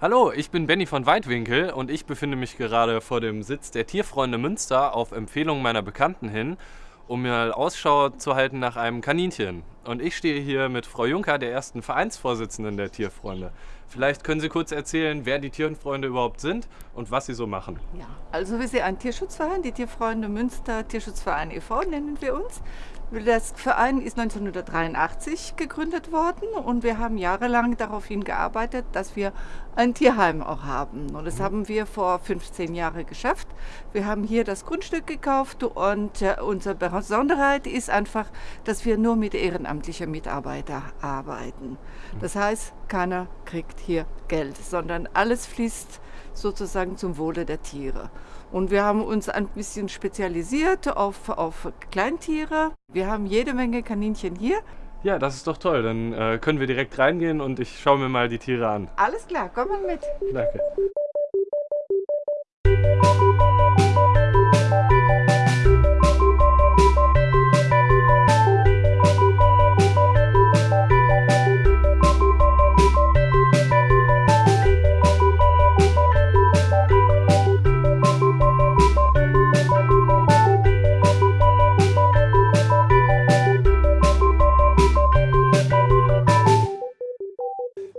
Hallo, ich bin Benny von Weitwinkel und ich befinde mich gerade vor dem Sitz der Tierfreunde Münster auf Empfehlung meiner Bekannten hin, um mir Ausschau zu halten nach einem Kaninchen. Und ich stehe hier mit Frau Juncker, der ersten Vereinsvorsitzenden der Tierfreunde. Vielleicht können Sie kurz erzählen, wer die Tierfreunde überhaupt sind und was sie so machen. Ja, also wir sind ein Tierschutzverein, die Tierfreunde Münster Tierschutzverein e.V. nennen wir uns. Das Verein ist 1983 gegründet worden und wir haben jahrelang darauf hingearbeitet, dass wir ein Tierheim auch haben. Und das mhm. haben wir vor 15 Jahren geschafft. Wir haben hier das Grundstück gekauft und äh, unsere Besonderheit ist einfach, dass wir nur mit ehrenamtlichen Mitarbeitern arbeiten. Mhm. Das heißt, keiner kriegt hier Geld, sondern alles fließt sozusagen zum Wohle der Tiere. Und wir haben uns ein bisschen spezialisiert auf, auf Kleintiere. Wir haben jede Menge Kaninchen hier. Ja, das ist doch toll. Dann äh, können wir direkt reingehen und ich schaue mir mal die Tiere an. Alles klar, komm mal mit. Danke.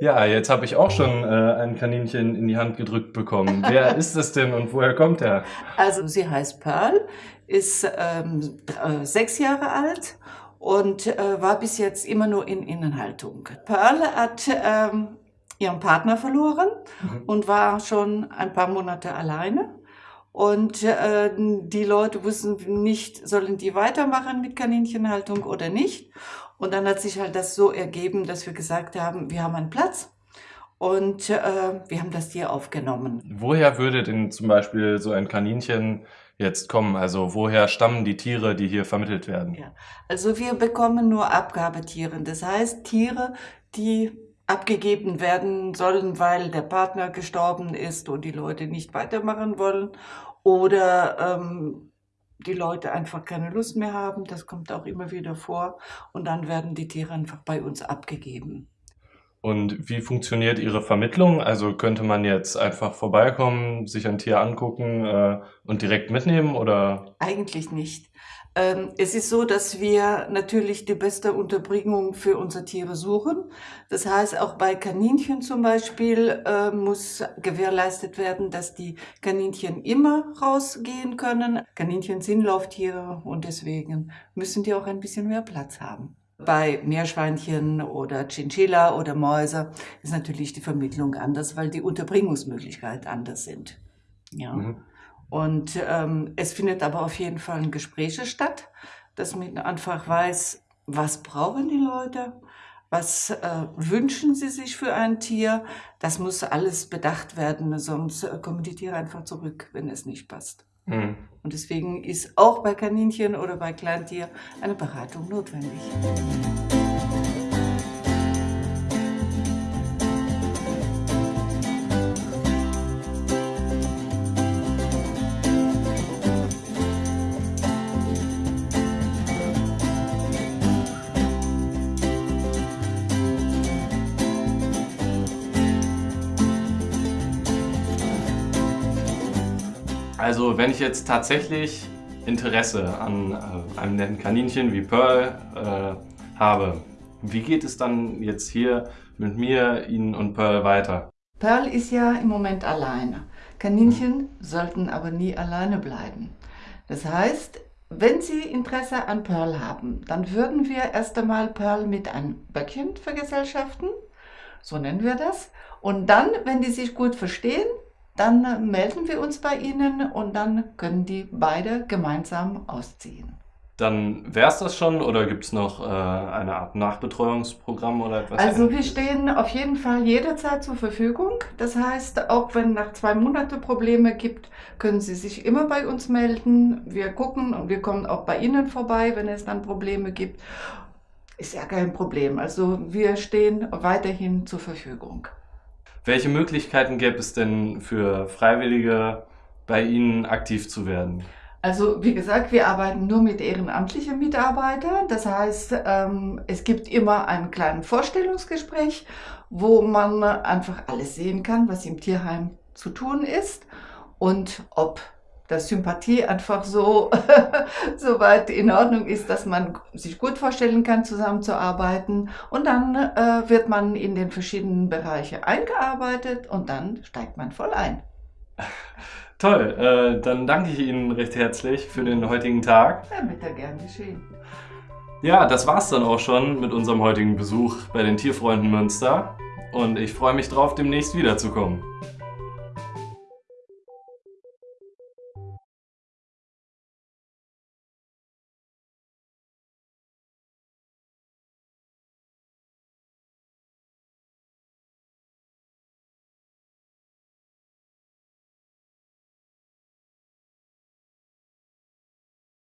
Ja, jetzt habe ich auch schon äh, ein Kaninchen in die Hand gedrückt bekommen. Wer ist es denn und woher kommt er? Also sie heißt Pearl, ist ähm, äh, sechs Jahre alt und äh, war bis jetzt immer nur in Innenhaltung. Pearl hat ähm, ihren Partner verloren mhm. und war schon ein paar Monate alleine. Und äh, die Leute wussten nicht, sollen die weitermachen mit Kaninchenhaltung oder nicht. Und dann hat sich halt das so ergeben, dass wir gesagt haben, wir haben einen Platz und äh, wir haben das Tier aufgenommen. Woher würde denn zum Beispiel so ein Kaninchen jetzt kommen? Also woher stammen die Tiere, die hier vermittelt werden? Ja. Also wir bekommen nur Abgabetiere. Das heißt Tiere, die abgegeben werden sollen, weil der Partner gestorben ist und die Leute nicht weitermachen wollen oder ähm, die Leute einfach keine Lust mehr haben. Das kommt auch immer wieder vor. Und dann werden die Tiere einfach bei uns abgegeben. Und wie funktioniert Ihre Vermittlung? Also könnte man jetzt einfach vorbeikommen, sich ein Tier angucken äh, und direkt mitnehmen oder? Eigentlich nicht. Ähm, es ist so, dass wir natürlich die beste Unterbringung für unsere Tiere suchen. Das heißt, auch bei Kaninchen zum Beispiel äh, muss gewährleistet werden, dass die Kaninchen immer rausgehen können. Kaninchen sind Lauftiere und deswegen müssen die auch ein bisschen mehr Platz haben. Bei Meerschweinchen oder Chinchilla oder Mäuse ist natürlich die Vermittlung anders, weil die Unterbringungsmöglichkeiten anders sind. Ja. Mhm. Und ähm, es findet aber auf jeden Fall ein Gespräch statt, dass man einfach weiß, was brauchen die Leute, was äh, wünschen sie sich für ein Tier. Das muss alles bedacht werden, sonst äh, kommen die Tiere einfach zurück, wenn es nicht passt. Mhm. Und deswegen ist auch bei Kaninchen oder bei Kleintier eine Beratung notwendig. Also wenn ich jetzt tatsächlich Interesse an äh, einem netten Kaninchen wie Pearl äh, habe, wie geht es dann jetzt hier mit mir, Ihnen und Pearl weiter? Pearl ist ja im Moment alleine. Kaninchen hm. sollten aber nie alleine bleiben. Das heißt, wenn Sie Interesse an Pearl haben, dann würden wir erst einmal Pearl mit einem Böckchen vergesellschaften, so nennen wir das. Und dann, wenn die sich gut verstehen, dann melden wir uns bei Ihnen und dann können die beide gemeinsam ausziehen. Dann wäre es das schon oder gibt es noch äh, eine Art Nachbetreuungsprogramm oder etwas? Also wir stehen auf jeden Fall jederzeit zur Verfügung. Das heißt, auch wenn nach zwei Monaten Probleme gibt, können Sie sich immer bei uns melden. Wir gucken und wir kommen auch bei Ihnen vorbei, wenn es dann Probleme gibt. Ist ja kein Problem. Also wir stehen weiterhin zur Verfügung. Welche Möglichkeiten gäbe es denn für Freiwillige, bei Ihnen aktiv zu werden? Also wie gesagt, wir arbeiten nur mit ehrenamtlichen Mitarbeitern. Das heißt, ähm, es gibt immer einen kleinen Vorstellungsgespräch, wo man einfach alles sehen kann, was im Tierheim zu tun ist und ob dass Sympathie einfach so, so weit in Ordnung ist, dass man sich gut vorstellen kann, zusammenzuarbeiten. Und dann äh, wird man in den verschiedenen Bereiche eingearbeitet und dann steigt man voll ein. Toll, äh, dann danke ich Ihnen recht herzlich für den heutigen Tag. Ja, bitte gern geschehen. Ja, das war's dann auch schon mit unserem heutigen Besuch bei den Tierfreunden Münster. Und ich freue mich drauf, demnächst wiederzukommen.